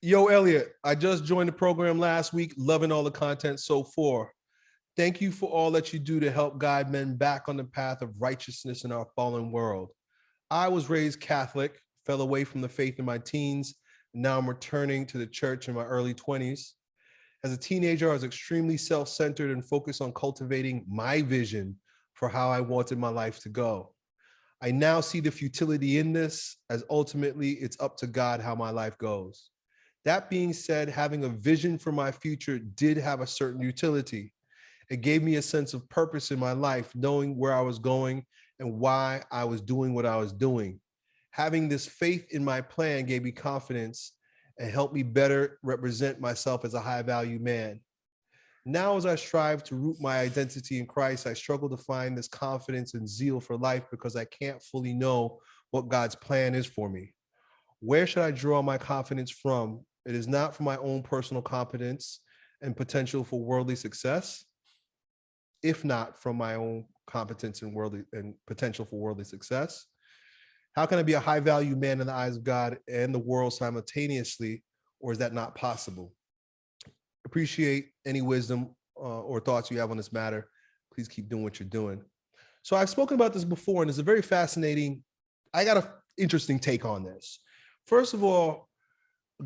Yo, Elliott, I just joined the program last week, loving all the content so far. Thank you for all that you do to help guide men back on the path of righteousness in our fallen world. I was raised Catholic, fell away from the faith in my teens. And now I'm returning to the church in my early 20s. As a teenager, I was extremely self-centered and focused on cultivating my vision for how I wanted my life to go. I now see the futility in this as ultimately it's up to God how my life goes. That being said, having a vision for my future did have a certain utility. It gave me a sense of purpose in my life, knowing where I was going and why I was doing what I was doing. Having this faith in my plan gave me confidence and helped me better represent myself as a high value man. Now, as I strive to root my identity in Christ, I struggle to find this confidence and zeal for life because I can't fully know what God's plan is for me. Where should I draw my confidence from? It is not from my own personal competence and potential for worldly success, if not from my own competence and worldly and potential for worldly success. How can I be a high value man in the eyes of God and the world simultaneously, or is that not possible? Appreciate any wisdom uh, or thoughts you have on this matter. Please keep doing what you're doing. So I've spoken about this before, and it's a very fascinating, I got an interesting take on this. First of all,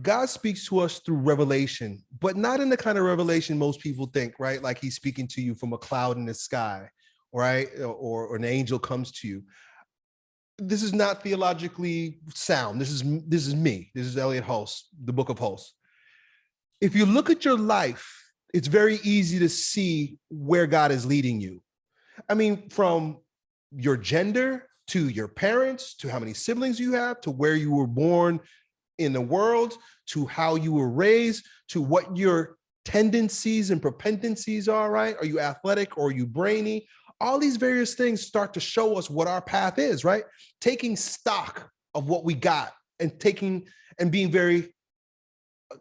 God speaks to us through revelation, but not in the kind of revelation most people think, right? Like he's speaking to you from a cloud in the sky, right? Or, or an angel comes to you. This is not theologically sound. This is this is me. This is Elliott Hulse, the Book of Hulse. If you look at your life, it's very easy to see where God is leading you. I mean, from your gender to your parents, to how many siblings you have, to where you were born in the world, to how you were raised, to what your tendencies and propensities are, right? Are you athletic or are you brainy? All these various things start to show us what our path is, right? Taking stock of what we got and taking and being very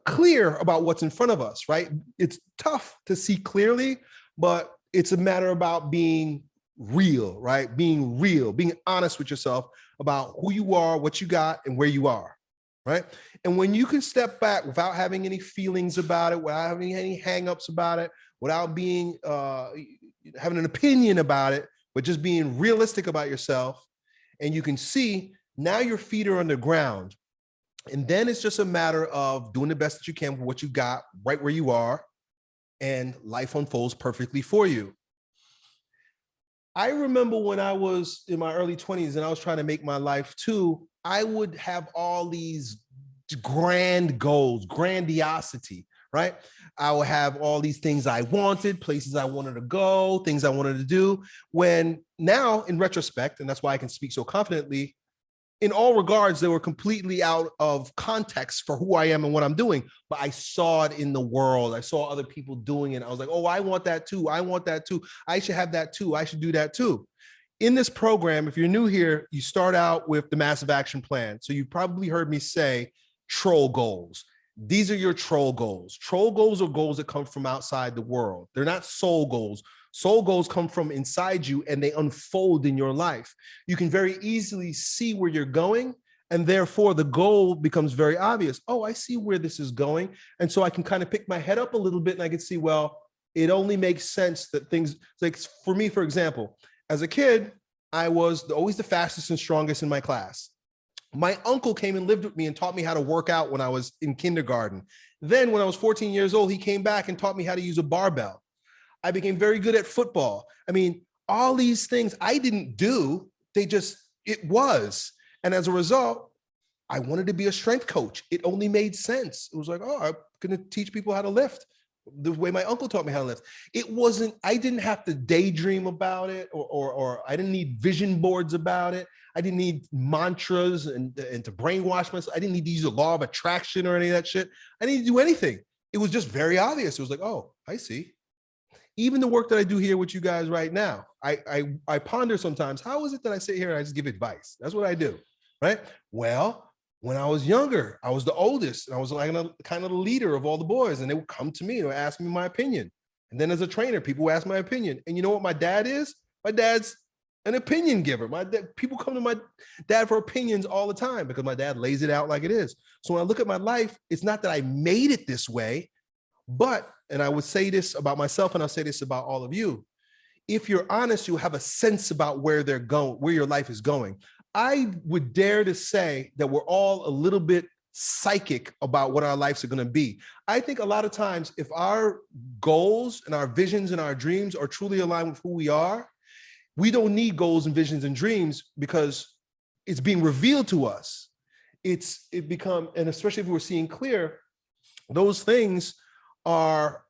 clear about what's in front of us, right? It's tough to see clearly, but it's a matter about being real, right? Being real, being honest with yourself about who you are, what you got, and where you are, right? And when you can step back without having any feelings about it, without having any hangups about it, without being uh, having an opinion about it, but just being realistic about yourself, and you can see now your feet are on the ground. And then it's just a matter of doing the best that you can with what you got right where you are, and life unfolds perfectly for you. I remember when I was in my early 20s and I was trying to make my life too, I would have all these grand goals, grandiosity, right? I would have all these things I wanted, places I wanted to go, things I wanted to do. When now, in retrospect, and that's why I can speak so confidently, in all regards, they were completely out of context for who I am and what I'm doing. But I saw it in the world. I saw other people doing it. I was like, oh, I want that too. I want that too. I should have that too. I should do that too. In this program, if you're new here, you start out with the massive action plan. So you've probably heard me say troll goals. These are your troll goals. Troll goals are goals that come from outside the world. They're not soul goals. Soul goals come from inside you and they unfold in your life. You can very easily see where you're going and therefore the goal becomes very obvious. Oh, I see where this is going. And so I can kind of pick my head up a little bit and I can see, well, it only makes sense that things like for me, for example, as a kid, I was always the fastest and strongest in my class. My uncle came and lived with me and taught me how to work out when I was in kindergarten. Then when I was 14 years old, he came back and taught me how to use a barbell. I became very good at football. I mean, all these things I didn't do, they just, it was. And as a result, I wanted to be a strength coach. It only made sense. It was like, oh, I'm going to teach people how to lift the way my uncle taught me how to lift. It wasn't, I didn't have to daydream about it or, or, or I didn't need vision boards about it. I didn't need mantras and, and to brainwash myself. I didn't need to use the law of attraction or any of that shit. I didn't do anything. It was just very obvious. It was like, oh, I see even the work that I do here with you guys right now, I, I, I ponder sometimes, how is it that I sit here and I just give advice? That's what I do, right? Well, when I was younger, I was the oldest and I was like a, kind of the leader of all the boys and they would come to me and ask me my opinion. And then as a trainer, people would ask my opinion. And you know what my dad is? My dad's an opinion giver. My dad, people come to my dad for opinions all the time because my dad lays it out like it is. So when I look at my life, it's not that I made it this way, but, and I would say this about myself and I'll say this about all of you. If you're honest, you have a sense about where they're going, where your life is going. I would dare to say that we're all a little bit psychic about what our lives are going to be. I think a lot of times if our goals and our visions and our dreams are truly aligned with who we are, we don't need goals and visions and dreams because it's being revealed to us. It's it become, and especially if we're seeing clear, those things are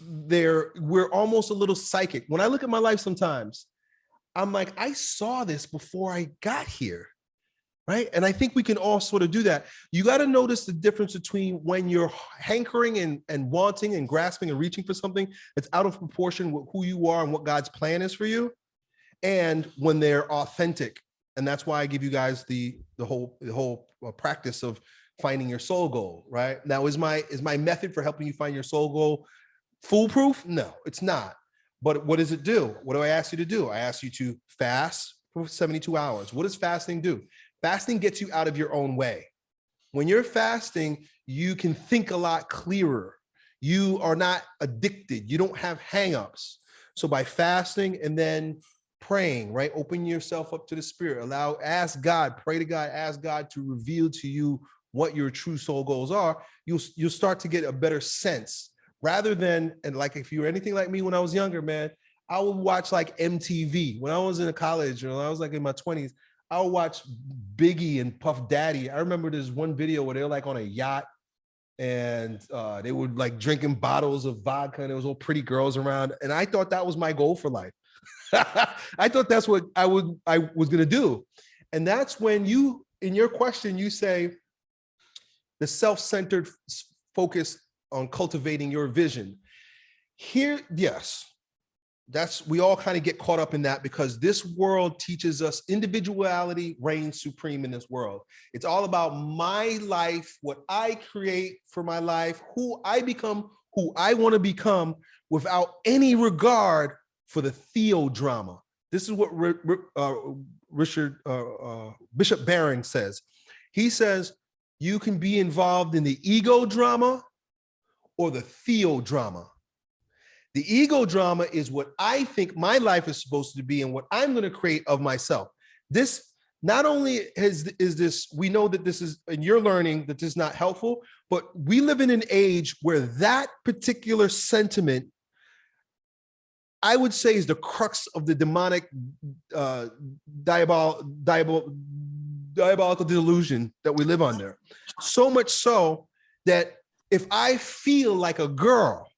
there. We're almost a little psychic. When I look at my life sometimes, I'm like, I saw this before I got here right? And I think we can all sort of do that. You got to notice the difference between when you're hankering and, and wanting and grasping and reaching for something that's out of proportion with who you are and what God's plan is for you, and when they're authentic. And that's why I give you guys the the whole the whole uh, practice of finding your soul goal, right? Now, is my is my method for helping you find your soul goal foolproof? No, it's not. But what does it do? What do I ask you to do? I ask you to fast for 72 hours. What does fasting do? Fasting gets you out of your own way. When you're fasting, you can think a lot clearer. You are not addicted. You don't have hangups. So by fasting and then praying, right? Open yourself up to the spirit. Allow, ask God, pray to God, ask God to reveal to you what your true soul goals are. You'll, you'll start to get a better sense rather than, and like if you were anything like me when I was younger, man, I would watch like MTV when I was in college or I was like in my 20s. I'll watch Biggie and Puff Daddy. I remember there's one video where they're like on a yacht and uh, they were like drinking bottles of vodka and there was all pretty girls around. And I thought that was my goal for life. I thought that's what I would I was gonna do. And that's when you, in your question, you say the self-centered focus on cultivating your vision. Here, yes, that's we all kind of get caught up in that because this world teaches us individuality reigns supreme in this world. It's all about my life what i create for my life who i become who i want to become without any regard for the theodrama. This is what uh, richard uh, uh, bishop barron says. He says you can be involved in the ego drama or the theodrama the ego drama is what I think my life is supposed to be and what I'm going to create of myself. This not only is, is this, we know that this is, and you're learning that this is not helpful, but we live in an age where that particular sentiment, I would say is the crux of the demonic uh, diabol, diabol, diabolical delusion that we live under. So much so that if I feel like a girl,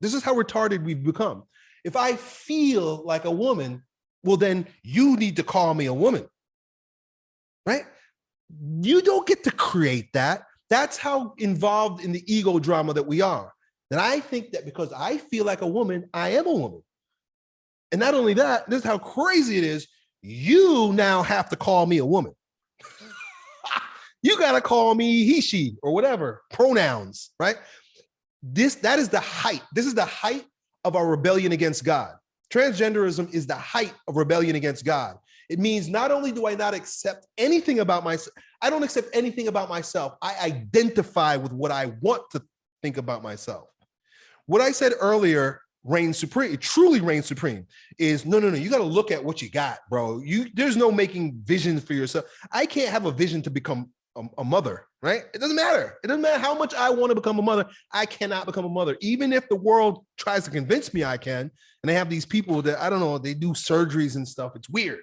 this is how retarded we've become. If I feel like a woman, well, then you need to call me a woman, right? You don't get to create that. That's how involved in the ego drama that we are. That I think that because I feel like a woman, I am a woman. And not only that, this is how crazy it is. You now have to call me a woman. You got to call me he, she, or whatever pronouns, right? this that is the height. This is the height of our rebellion against god. Transgenderism is the height of rebellion against god. It means not only do i not accept anything about myself i don't accept anything about myself. I identify with what i want to think about myself. What i said earlier reigns supreme it truly reigns supreme is no no no you got to look at what you got bro. You there's no making visions for yourself. I can't have a vision to become a, a mother, right? It doesn't matter. It doesn't matter how much I want to become a mother. I cannot become a mother. Even if the world tries to convince me I can, and they have these people that, I don't know, they do surgeries and stuff. It's weird,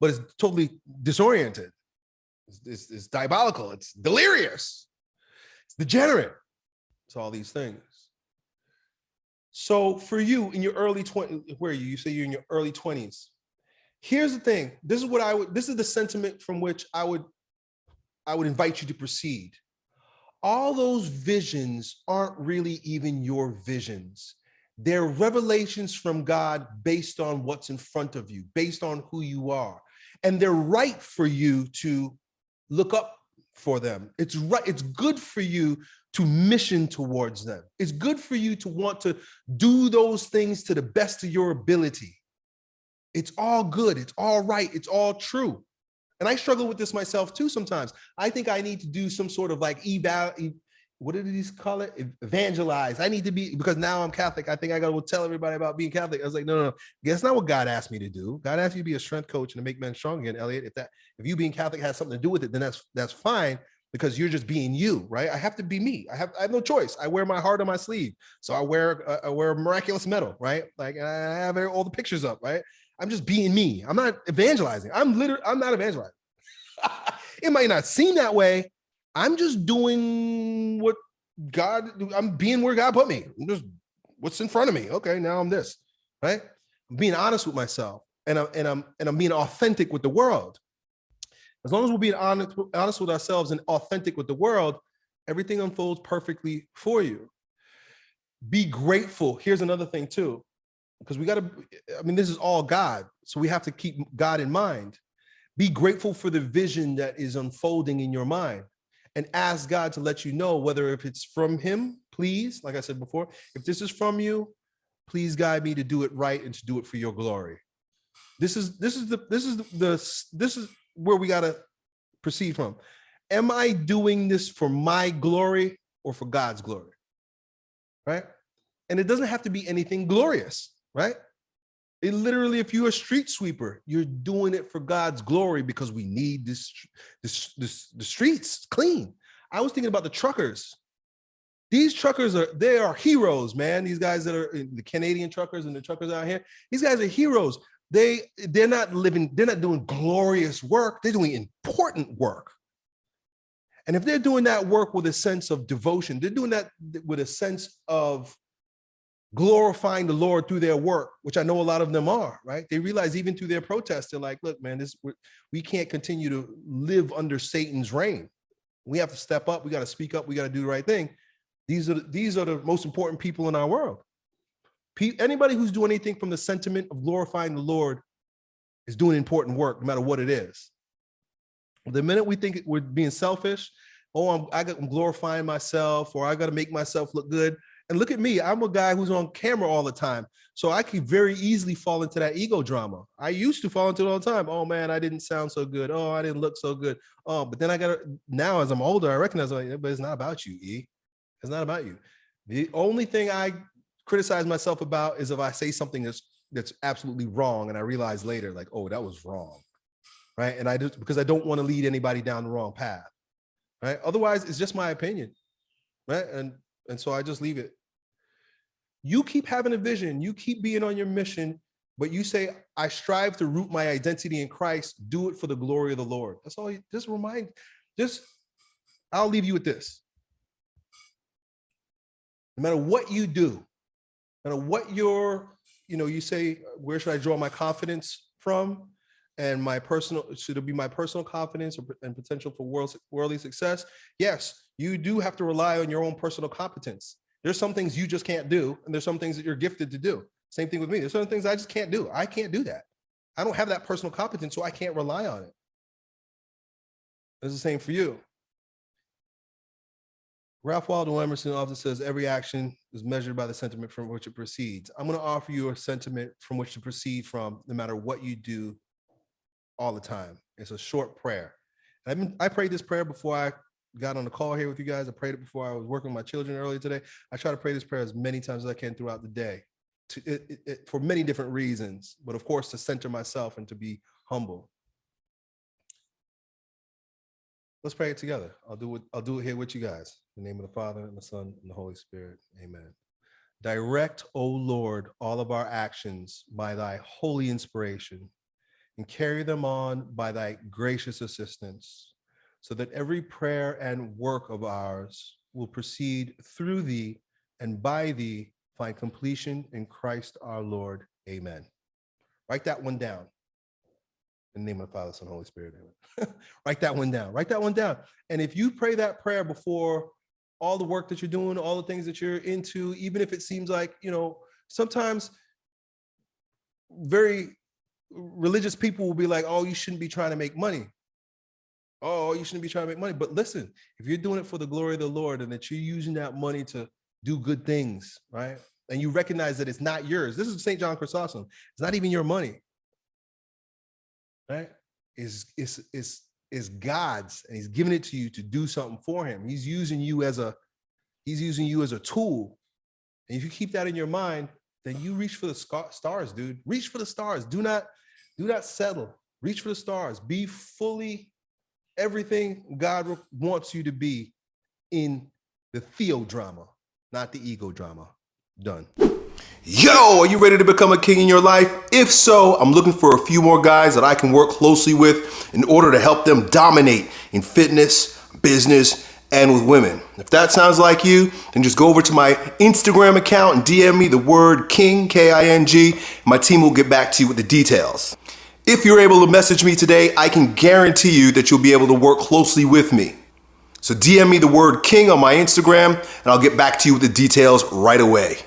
but it's totally disoriented. It's, it's, it's diabolical. It's delirious. It's degenerate. It's all these things. So for you in your early 20s, where are you? You say you're in your early 20s. Here's the thing. This is what I would, this is the sentiment from which I would I would invite you to proceed. All those visions aren't really even your visions. They're revelations from God based on what's in front of you, based on who you are. And they're right for you to look up for them. It's right, it's good for you to mission towards them. It's good for you to want to do those things to the best of your ability. It's all good. It's all right. It's all true. And I struggle with this myself too sometimes. I think I need to do some sort of like eval, what did these call it? Evangelize. I need to be, because now I'm Catholic. I think I got to tell everybody about being Catholic. I was like, no, no, no. That's not what God asked me to do. God asked you to be a strength coach and to make men strong again, Elliott. If that, if you being Catholic has something to do with it, then that's, that's fine because you're just being you, right? I have to be me. I have, I have no choice. I wear my heart on my sleeve. So I wear, uh, I wear a miraculous medal, right? Like I have all the pictures up, right? I'm just being me. I'm not evangelizing. I'm literally, I'm not evangelizing. it might not seem that way. I'm just doing what God, I'm being where God put me. I'm just what's in front of me. Okay, now I'm this, right? I'm being honest with myself and I'm and I'm and I'm being authentic with the world. As long as we're being honest, honest with ourselves and authentic with the world, everything unfolds perfectly for you. Be grateful. Here's another thing too, because we got to, I mean, this is all God. So we have to keep God in mind. Be grateful for the vision that is unfolding in your mind and ask God to let you know whether if it's from him, please, like I said before, if this is from you, please guide me to do it right and to do it for your glory. This is this is the this is the, the this is where we got to proceed from. Am I doing this for my glory or for God's glory? Right? And it doesn't have to be anything glorious, right? It literally, if you're a street sweeper, you're doing it for God's glory because we need this, this, this the streets clean. I was thinking about the truckers. These truckers are they are heroes, man. These guys that are the Canadian truckers and the truckers out here, these guys are heroes. They they're not living, they're not doing glorious work, they're doing important work. And if they're doing that work with a sense of devotion, they're doing that with a sense of glorifying the Lord through their work, which I know a lot of them are, right? They realize even through their protests, they're like, look, man, this we can't continue to live under Satan's reign. We have to step up, we got to speak up, we got to do the right thing. These are these are the most important people in our world. Anybody who's doing anything from the sentiment of glorifying the Lord is doing important work, no matter what it is. The minute we think we're being selfish, oh, I'm, I I'm glorifying myself, or I got to make myself look good. And look at me, I'm a guy who's on camera all the time. So I could very easily fall into that ego drama. I used to fall into it all the time. Oh man, I didn't sound so good. Oh, I didn't look so good. Oh, but then I got now as I'm older, I recognize, like, but it's not about you, E. It's not about you. The only thing I criticize myself about is if I say something that's that's absolutely wrong and I realize later, like, oh, that was wrong. Right. And I just because I don't want to lead anybody down the wrong path. Right. Otherwise, it's just my opinion. Right. And and so I just leave it. You keep having a vision, you keep being on your mission, but you say, I strive to root my identity in Christ, do it for the glory of the Lord. That's all you just remind, just I'll leave you with this. No matter what you do, no matter what your, you know, you say, where should I draw my confidence from? And my personal, should it be my personal confidence and potential for world, worldly success? Yes, you do have to rely on your own personal competence. There's some things you just can't do, and there's some things that you're gifted to do. Same thing with me. There's certain things I just can't do. I can't do that. I don't have that personal competence, so I can't rely on it. It's the same for you. Ralph Waldo Emerson often says every action is measured by the sentiment from which it proceeds. I'm going to offer you a sentiment from which to proceed from, no matter what you do all the time. It's a short prayer. Been, I prayed this prayer before I got on the call here with you guys. I prayed it before I was working with my children earlier today. I try to pray this prayer as many times as I can throughout the day to, it, it, it, for many different reasons, but of course to center myself and to be humble. Let's pray it together. I'll do it. I'll do it here with you guys. In the name of the Father and the Son and the Holy Spirit. Amen. Direct, O Lord, all of our actions by thy holy inspiration and carry them on by thy gracious assistance so that every prayer and work of ours will proceed through thee and by thee find completion in Christ our Lord. Amen. Write that one down. In the name of the Father, Son, Holy Spirit. Amen. Write that one down. Write that one down. And if you pray that prayer before all the work that you're doing, all the things that you're into, even if it seems like, you know, sometimes very religious people will be like, oh, you shouldn't be trying to make money oh, you shouldn't be trying to make money. But listen, if you're doing it for the glory of the Lord and that you're using that money to do good things, right? And you recognize that it's not yours. This is St. John Chrysostom. It's not even your money. right, is is is is God's, and He's giving it to you to do something for Him. He's using you as a He's using you as a tool. And if you keep that in your mind, then you reach for the stars, dude. Reach for the stars. Do not do not settle. Reach for the stars. Be fully everything God wants you to be in the theodrama, not the ego drama. Done. Yo, are you ready to become a king in your life? If so, I'm looking for a few more guys that I can work closely with in order to help them dominate in fitness, business, and with women. If that sounds like you, then just go over to my Instagram account and DM me the word king, K-I-N-G. My team will get back to you with the details. If you're able to message me today, I can guarantee you that you'll be able to work closely with me. So DM me the word king on my Instagram and I'll get back to you with the details right away.